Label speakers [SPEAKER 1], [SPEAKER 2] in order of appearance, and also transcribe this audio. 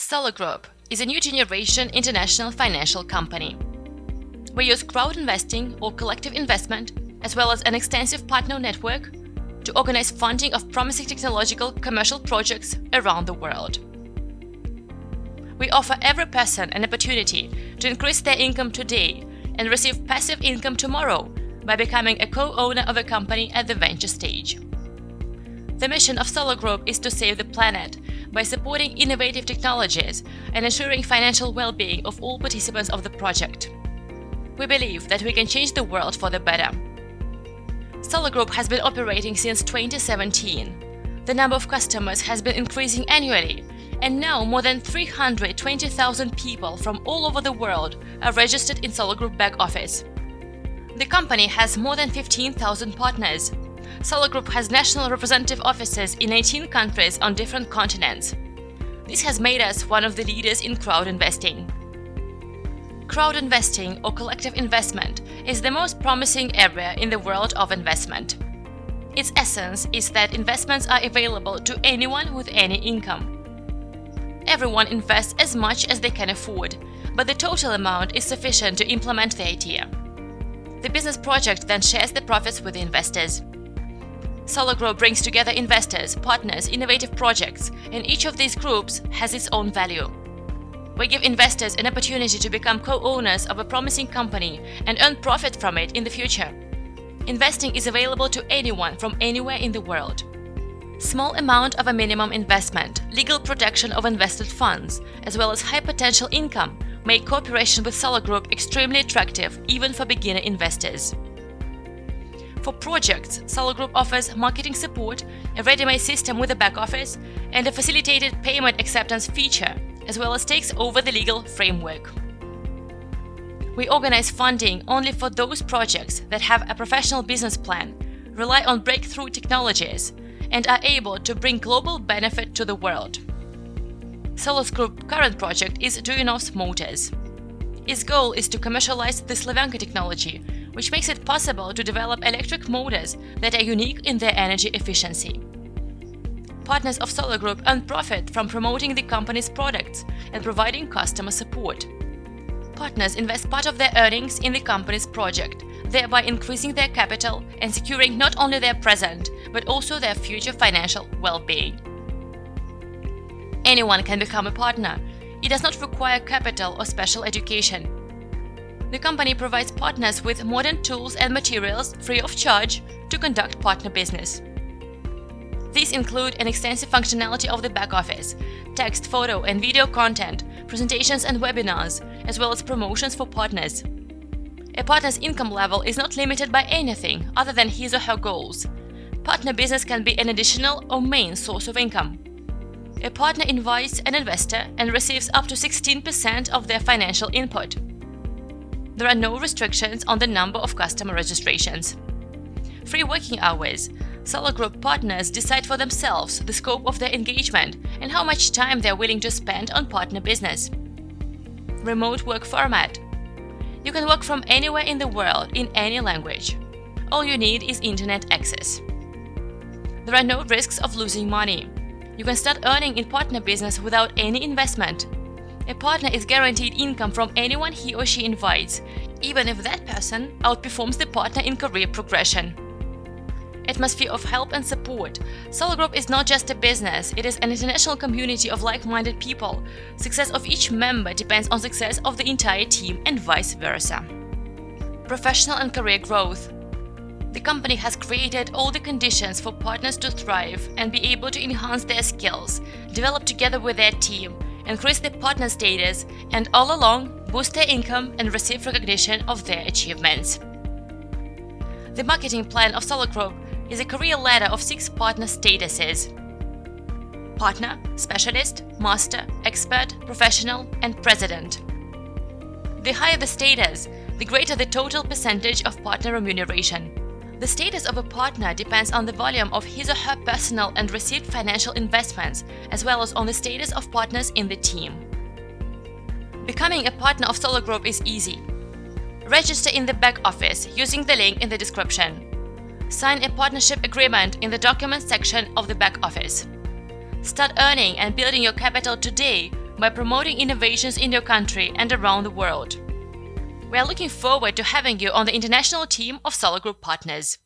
[SPEAKER 1] Solar Group is a new generation international financial company. We use crowd investing or collective investment, as well as an extensive partner network, to organize funding of promising technological commercial projects around the world. We offer every person an opportunity to increase their income today and receive passive income tomorrow by becoming a co-owner of a company at the venture stage. The mission of Solar Group is to save the planet by supporting innovative technologies and ensuring financial well-being of all participants of the project. We believe that we can change the world for the better. Solar Group has been operating since 2017. The number of customers has been increasing annually, and now more than 320,000 people from all over the world are registered in Solar Group back office. The company has more than 15,000 partners, Solar Group has national representative offices in 18 countries on different continents. This has made us one of the leaders in crowd investing. Crowd investing or collective investment is the most promising area in the world of investment. Its essence is that investments are available to anyone with any income. Everyone invests as much as they can afford, but the total amount is sufficient to implement the idea. The business project then shares the profits with the investors. Solar Group brings together investors, partners, innovative projects, and each of these groups has its own value. We give investors an opportunity to become co-owners of a promising company and earn profit from it in the future. Investing is available to anyone from anywhere in the world. Small amount of a minimum investment, legal protection of invested funds, as well as high potential income make cooperation with Solar Group extremely attractive even for beginner investors. For projects, Solar Group offers marketing support, a ready-made system with a back office, and a facilitated payment acceptance feature, as well as takes over the legal framework. We organize funding only for those projects that have a professional business plan, rely on breakthrough technologies, and are able to bring global benefit to the world. Solar Group's current project is Duyunov's Motors. Its goal is to commercialize the Slavyanka technology, which makes it possible to develop electric motors that are unique in their energy efficiency. Partners of Solar Group earn profit from promoting the company's products and providing customer support. Partners invest part of their earnings in the company's project, thereby increasing their capital and securing not only their present, but also their future financial well-being. Anyone can become a partner. It does not require capital or special education. The company provides partners with modern tools and materials free of charge to conduct partner business. These include an extensive functionality of the back office, text, photo and video content, presentations and webinars, as well as promotions for partners. A partner's income level is not limited by anything other than his or her goals. Partner business can be an additional or main source of income. A partner invites an investor and receives up to 16% of their financial input there are no restrictions on the number of customer registrations. Free working hours. Solar Group partners decide for themselves the scope of their engagement and how much time they are willing to spend on partner business. Remote work format. You can work from anywhere in the world in any language. All you need is internet access. There are no risks of losing money. You can start earning in partner business without any investment a partner is guaranteed income from anyone he or she invites, even if that person outperforms the partner in career progression. Atmosphere of help and support. Solar Group is not just a business, it is an international community of like-minded people. Success of each member depends on success of the entire team and vice versa. Professional and career growth. The company has created all the conditions for partners to thrive and be able to enhance their skills, develop together with their team, increase their partner status, and all along boost their income and receive recognition of their achievements. The marketing plan of Solar Group is a career ladder of six partner statuses Partner, Specialist, Master, Expert, Professional, and President. The higher the status, the greater the total percentage of partner remuneration. The status of a partner depends on the volume of his or her personal and received financial investments, as well as on the status of partners in the team. Becoming a partner of Solar Group is easy. Register in the back office using the link in the description. Sign a partnership agreement in the documents section of the back office. Start earning and building your capital today by promoting innovations in your country and around the world. We are looking forward to having you on the international team of Solar Group partners.